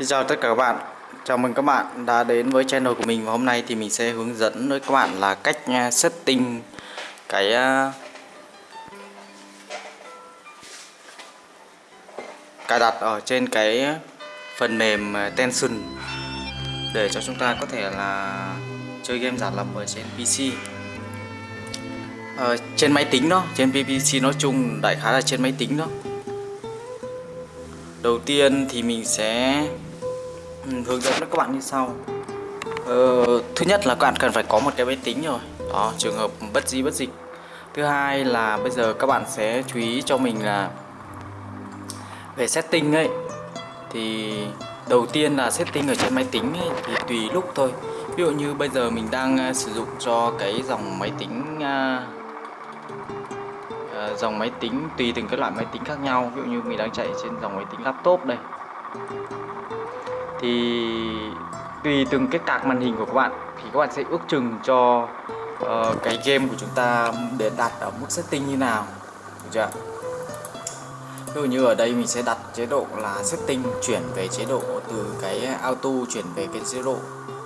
Xin chào tất cả các bạn. Chào mừng các bạn đã đến với channel của mình. Và hôm nay thì mình sẽ hướng dẫn với các bạn là cách à, setting cái à, cài đặt ở trên cái phần mềm à, Tension để cho chúng ta có thể là chơi game giả lập ở trên PC ở ờ, trên máy tính đó, trên PC nói chung đại khái là trên máy tính đó. Đầu tiên thì mình sẽ Ừ, hướng dẫn các bạn như sau. Ờ, thứ nhất là các bạn cần phải có một cái máy tính rồi. Đó trường hợp bất di bất dịch. Thứ hai là bây giờ các bạn sẽ chú ý cho mình là về setting ấy. Thì đầu tiên là setting ở trên máy tính ấy, thì tùy lúc thôi. Ví dụ như bây giờ mình đang à, sử dụng cho cái dòng máy tính uh, dòng máy tính tùy từng cái loại máy tính khác nhau. Ví dụ như mình đang chạy trên dòng máy tính laptop đây thì tùy từng cái tạc màn hình của các bạn thì các bạn sẽ ước chừng cho uh, cái game của chúng ta để đặt ở mức setting như nào được chưa ví dụ như ở đây mình sẽ đặt chế độ là setting chuyển về chế độ từ cái auto chuyển về cái chế độ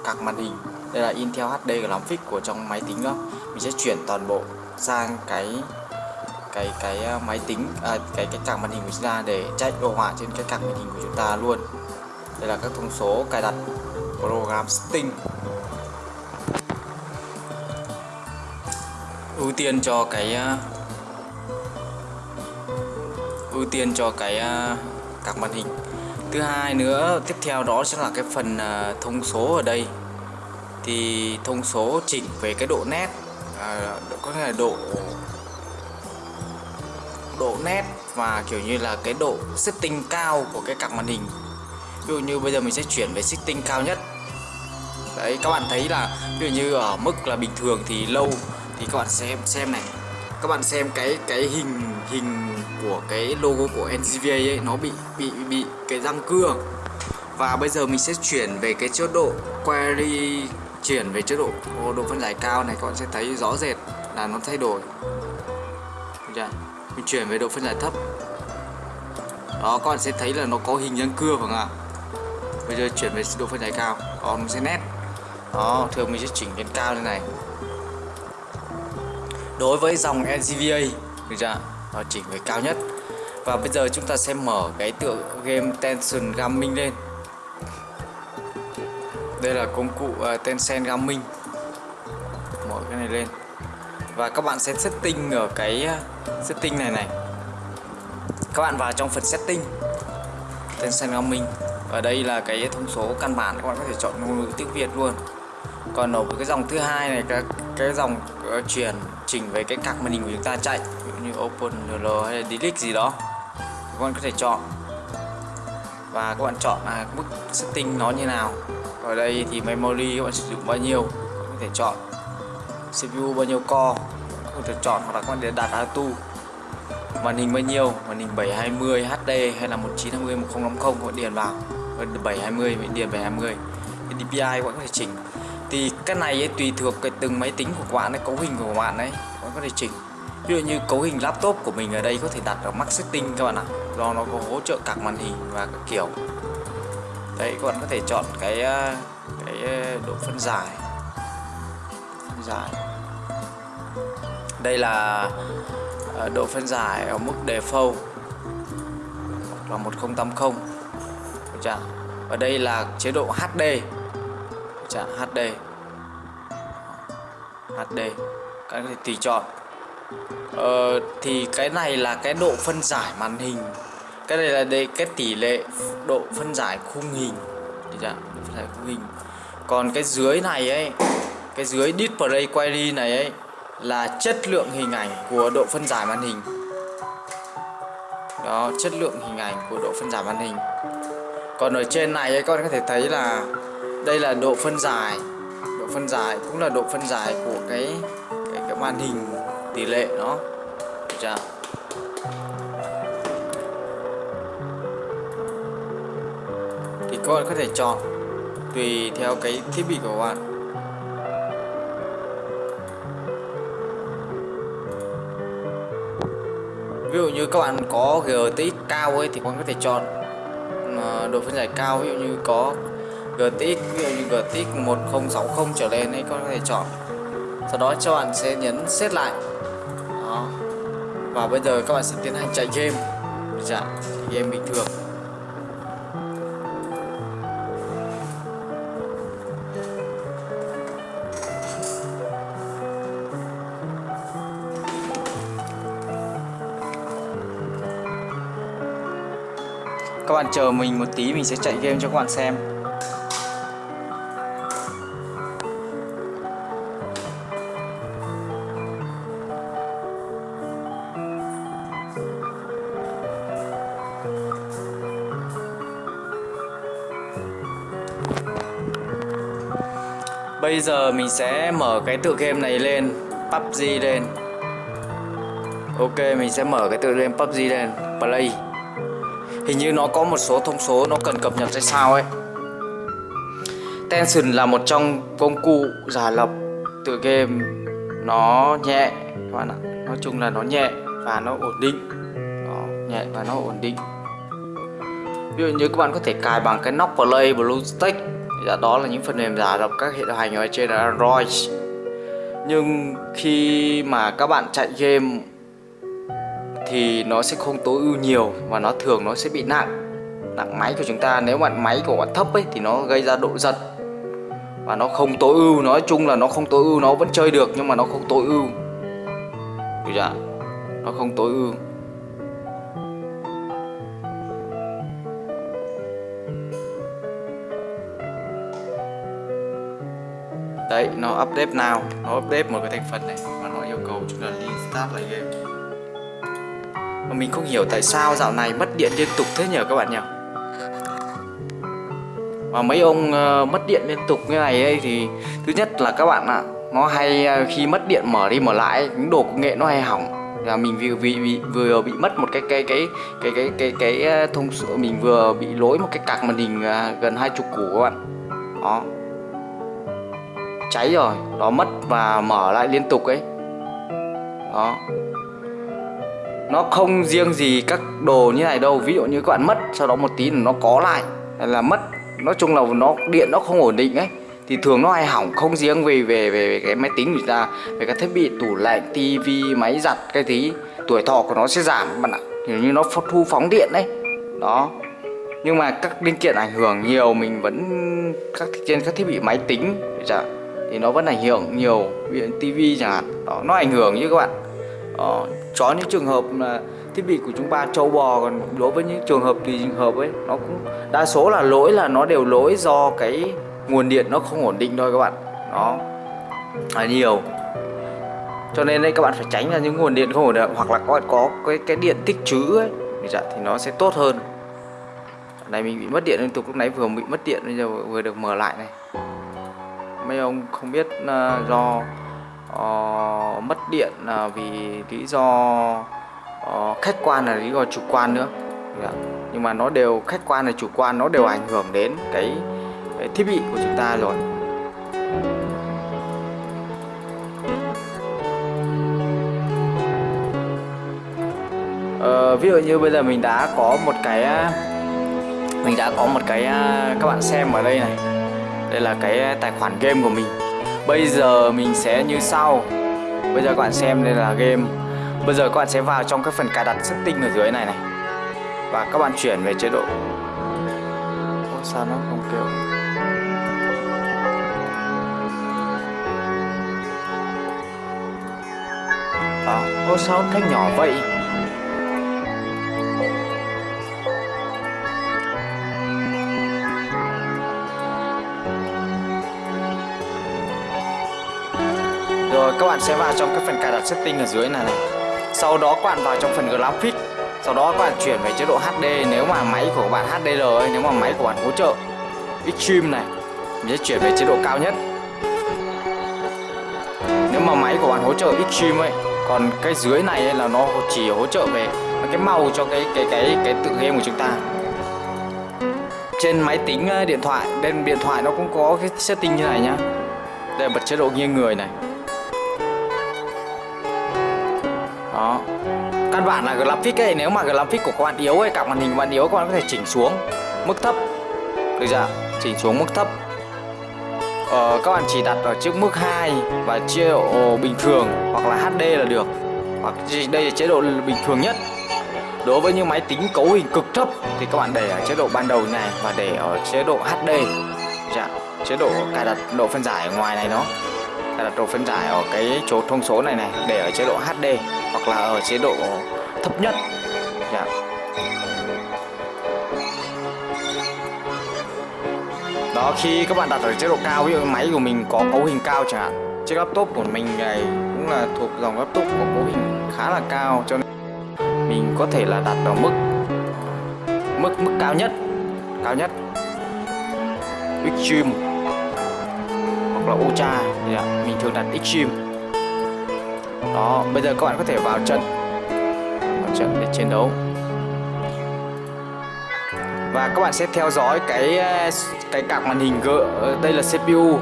card màn hình. Đây là Intel HD Graphics của trong máy tính đó. Mình sẽ chuyển toàn bộ sang cái cái cái ờ, máy tính à, cái cái card màn hình của chúng ta để chạy đồ họa trên cái card màn hình của chúng ta luôn đây là các thông số cài đặt program setting ưu tiên cho cái ờ, ưu tiên cho cái ờ, các màn hình. Thứ hai nữa tiếp theo đó sẽ là cái phần ờ, thông số ở đây. Thì thông số chỉnh về cái độ nét à, có nghĩa là độ độ nét và kiểu như là cái độ setting cao của cái cặp màn hình ví dụ như bây giờ mình sẽ chuyển về setting cao nhất. Đấy, các bạn thấy là ví dụ như ở mức là bình thường thì lâu thì các bạn xem xem này. Các bạn xem cái cái hình hình của cái logo của NGVA ấy, nó bị bị bị cái răng cưa. Và bây giờ mình sẽ chuyển về cái chế độ query, chuyển về chế độ độ phân giải cao này, các bạn sẽ thấy rõ rệt là nó thay đổi. Chưa? mình chuyển về độ phân giải thấp. Đó, các bạn sẽ thấy là nó có hình răng cưa, phải không ạ? Bây giờ chuyển về độ phân giải cao. Ờ, Đó nó sẽ nét. Đó thường mình sẽ chỉnh lên cao như này. Đối với dòng NGVA được chưa nó chỉnh về cao nhất. Và bây giờ chúng ta sẽ mở cái tựa game Tension Gaming lên. Đây là công cụ uh, Tencent Gaming. Mở cái này lên. Và các bạn sẽ setting ở cái setting này này. Các bạn vào trong phần setting. Tencent Gaming ở đây là cái thông số căn bản các bạn có thể chọn ngôn ngữ tiếng Việt luôn. Còn ở cái dòng thứ hai này các cái dòng uh, chuyển chỉnh về cái cạc màn hình của chúng ta chạy ví dụ như open l hay là delete gì đó các bạn có thể chọn. Và các bạn chọn là mức setting nó như nào. Ở đây thì memory các bạn sử dụng bao nhiêu có thể chọn. CPU bao nhiêu core có thể chọn hoặc là các bạn để đặt auto. Màn hình bao nhiêu màn hình 720 HD hay là 1920 1050 các bạn điền vào. 720 mình điền 720 cái DPI các bạn có thể chỉnh. Thì cái này ấy, tùy thuộc cái từng máy tính của bạn ấy, cấu hình của bạn ấy các bạn có thể chỉnh. Ví dụ như cấu hình laptop của mình ở đây có thể đặt ở max setting các bạn ạ. Do nó có hỗ trợ các màn hình và các kiểu. Đấy các bạn có thể chọn cái ờ, cái ờ, độ phân giải. Phân giải. Đây là ờ, độ phân giải ở mức default. Là 1080 chưa? ở đây là chế độ HD chả HD HD các bạn có thể tùy chọn. Ờ, thì cái này là cái độ phân giải màn hình. Cái này là đây cái tỷ lệ độ phân giải khung hình. Được phân giải khung hình. Còn cái dưới này ấy cái dưới display quality này ấy là chất lượng hình ảnh của độ phân giải màn hình. Đó chất lượng hình ảnh của độ phân giải màn hình còn ở trên này các con có thể thấy là đây là độ phân giải. Độ phân giải cũng là độ phân giải của cái cái, cái màn hình tỷ lệ nó, được chưa? thì các bạn có thể chọn tùy theo cái thiết bị của bạn. Ví dụ như các bạn có GTX cao ấy thì các bạn có thể chọn độ phân giải cao, ví dụ như có GTX ví dụ như GTX 1060 trở lên ấy có thể chọn. Sau đó cho bạn sẽ nhấn set lại. Đó. Và bây giờ các bạn sẽ tiến hành chạy game. Chạy game bình thường. Các bạn chờ mình một tí, mình sẽ chạy game cho các bạn xem. Bây giờ mình sẽ mở cái tựa game này lên PUBG lên. Ok, mình sẽ mở cái tựa game PUBG lên, Play. Hình như nó có một số thông số nó cần cập nhật hay sao ấy. Tension là một trong công cụ giả lập tựa game. Nó nhẹ các bạn ạ. Nói chung là nó nhẹ và nó ổn định. Nó Nhẹ và nó ổn định. Ví dụ như các bạn có thể cài bằng cái nóc Play BlueStack dạ, đó là những phần mềm giả lập các hệ điều hành ở trên Android. Nhưng khi mà các bạn chạy game thì nó sẽ không tối ưu nhiều và nó thường nó sẽ bị nặng. Nặng máy của chúng ta, nếu bạn máy của bạn thấp ấy, thì nó gây ra độ giật. Và nó không tối ưu, nói chung là nó không tối ưu, nó vẫn chơi được nhưng mà nó không tối ưu. Được chưa nó không tối ưu. Đấy, nó update nào? Nó update một cái thành phần này mà nó yêu cầu chúng ta restart lại game mà mình không hiểu tại sao dạo này mất điện liên tục thế nhỉ các bạn nhỉ mà mấy ông uh, mất điện liên tục như này ấy thì thứ nhất là các bạn ạ nó hay uh, khi mất điện mở đi mở lại những đồ công nghệ nó hay hỏng. Là mình vừa bị, bị vừa bị mất một cái cái cái cái cái cái cái, cái thông số mình vừa bị lỗi một cái cạc màn hình gần hai chục củ các bạn. Đó. Cháy rồi nó mất và mở lại liên tục ấy. Đó nó không riêng gì các đồ như này đâu. Ví dụ như các bạn mất sau đó một tí nó có lại. Hay là mất nói chung là nó điện nó không ổn định ấy. Thì thường nó hay hỏng không riêng về về về cái máy tính người ta về các thiết bị tủ lạnh tivi máy giặt cái tí. Tuổi thọ của nó sẽ giảm bạn ạ. Kiểu như nó thu phóng điện đấy đó. Nhưng mà các linh kiện ảnh hưởng nhiều mình vẫn các trên các thiết bị máy tính dạ, thì nó vẫn ảnh hưởng nhiều. Ví dụ tivi chẳng hạn. Đó nó ảnh hưởng như các bạn. Đó, cho những trường hợp là thiết bị của chúng ta trâu bò còn đối với những trường hợp tùy trường hợp ấy nó cũng đa số là lỗi là nó đều lỗi do cái nguồn điện nó không ổn định thôi các bạn. Nó là nhiều. Cho nên đây các bạn phải tránh ra những nguồn điện không ổn định hoặc là các bạn có cái cái điện tích trữ ấy dạ, thì nó sẽ tốt hơn. Này mình bị mất điện liên tục lúc nãy vừa bị mất điện bây giờ vừa được mở lại này. Mấy ông không biết uh, do uh, mất điện uh, vì lý do uh, khách quan là lý do chủ quan nữa. Yeah. Nhưng mà nó đều khách quan là chủ quan nó đều ảnh hưởng đến cái, cái thiết bị của chúng ta rồi. Uh, ví dụ như bây giờ mình đã có một cái mình đã có một cái các bạn xem ở đây này. Đây là cái tài khoản game của mình bây giờ mình sẽ như sau. Bây giờ các bạn xem đây là game. Bây giờ các bạn sẽ vào trong cái phần cài đặt setting ở dưới này này. Và các bạn chuyển về chế độ. Ủa, sao nó không kêu? À, ủa, sao thanh nhỏ vậy? Bạn sẽ vào trong cái phần cài đặt setting ở dưới này này. Sau đó các bạn vào trong phần graphic Sau đó các bạn chuyển về chế độ HD Nếu mà máy của bạn HDR ấy, Nếu mà máy của bạn hỗ trợ Extreme này Mình sẽ chuyển về chế độ cao nhất. Nếu mà máy của bạn hỗ trợ Extreme ấy Còn cái dưới này ấy là nó chỉ hỗ trợ về cái màu cho cái cái cái cái tự game của chúng ta. Trên máy tính ờ, điện thoại bên điện thoại nó cũng có cái setting như này nhá. Đây là bật chế độ nghiêng người này. Đó căn bản là graphic ấy nếu mà graphic của các bạn yếu ấy cả màn hình của bạn yếu các bạn có thể chỉnh xuống mức thấp. Được chưa chỉnh xuống mức thấp. Ờ, các bạn chỉ đặt ở trước mức 2 và chế độ bình thường hoặc là HD là được. Hoặc đây là chế độ bình thường nhất. Đối với những máy tính cấu hình cực thấp thì các bạn để ở chế độ ban đầu này và để ở chế độ HD dạ, chế độ cài đặt độ phân giải ở ngoài này nó đặt độ phân giải ở cái chỗ thông số này này, để ở chế độ HD hoặc là ở chế độ thấp nhất dạ. đó, khi các bạn đặt ở chế độ cao, ví dụ máy của mình có cấu hình cao chẳng hạn, chiếc laptop của mình này cũng là thuộc dòng laptop có cấu hình khá là cao, cho nên mình có thể là đặt ở mức mức mức cao nhất cao nhất extreme hoặc là ultra. Thì à, mình thường đặt extreme đó bây giờ các bạn có thể vào trận vào trận để chiến đấu. Và các bạn sẽ theo dõi cái à, cái cạc màn hình gỡ ờ, đây là CPU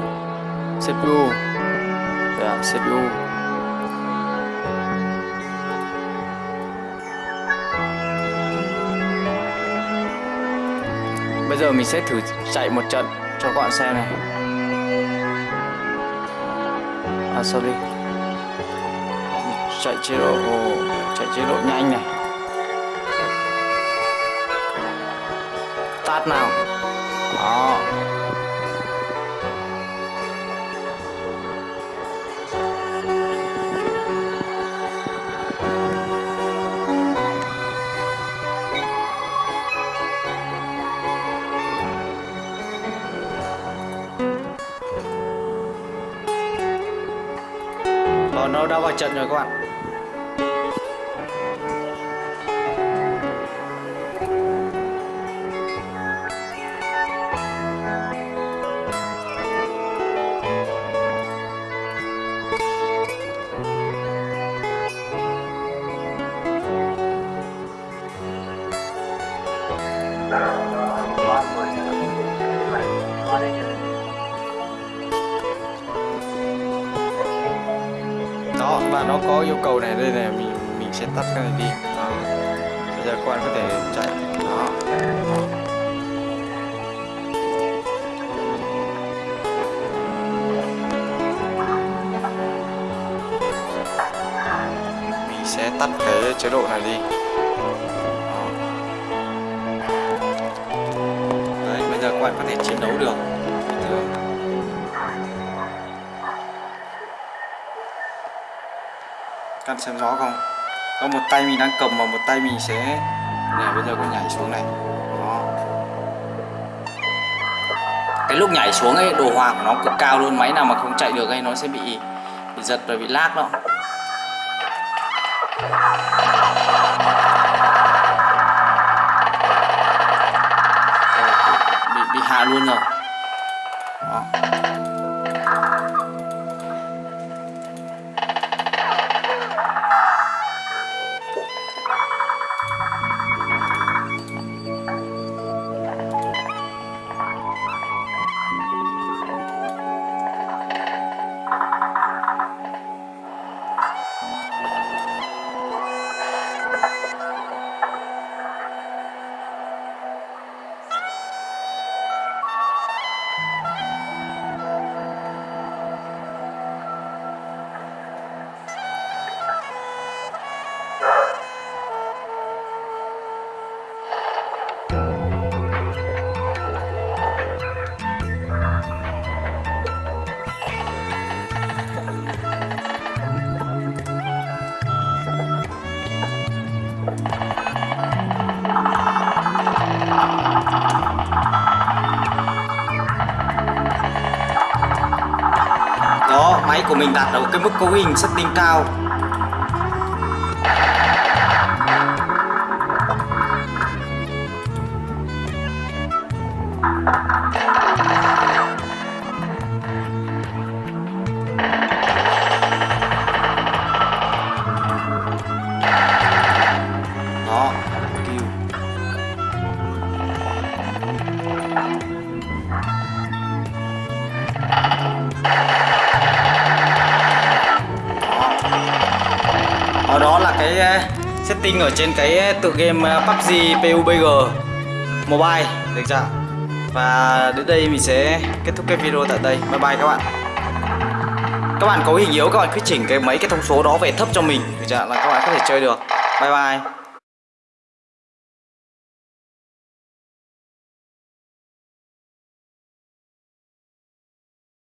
CPU yeah, dạ, CPU bây giờ mình sẽ thử chạy một trận cho các bạn xem này à sorry. Chạy chế độ chạy chế độ nhanh này. Tắt nào? Đó. Đã vào trận rồi các bạn? Tắt cái này đi đó. bây giờ các bạn có thể chạy đó. mình sẽ tắt cái chế độ này đi đó. Đấy, bây giờ các bạn có thể chiến đấu được căn xem rõ không có một tay mình đang cầm và một tay mình sẽ này bây giờ có nhảy xuống này. Đó. Cái lúc nhảy xuống ấy, đồ họa của nó cực cao luôn. Máy nào mà không chạy được ấy, nó sẽ bị bị giật và bị lag đó. Ờ, bị bị hạ luôn rồi. Mức cấu hình setting cao. Cái ờ, setting ở trên cái ờ, tựa game ờ, PUBG PUBG Mobile. Được chưa? Và đến đây mình sẽ kết thúc cái video tại đây. Bye bye các bạn. Các bạn có hình yếu, các bạn cứ chỉnh cái mấy cái thông số đó về thấp cho mình. Được chưa? Là các bạn có thể chơi được. Bye bye.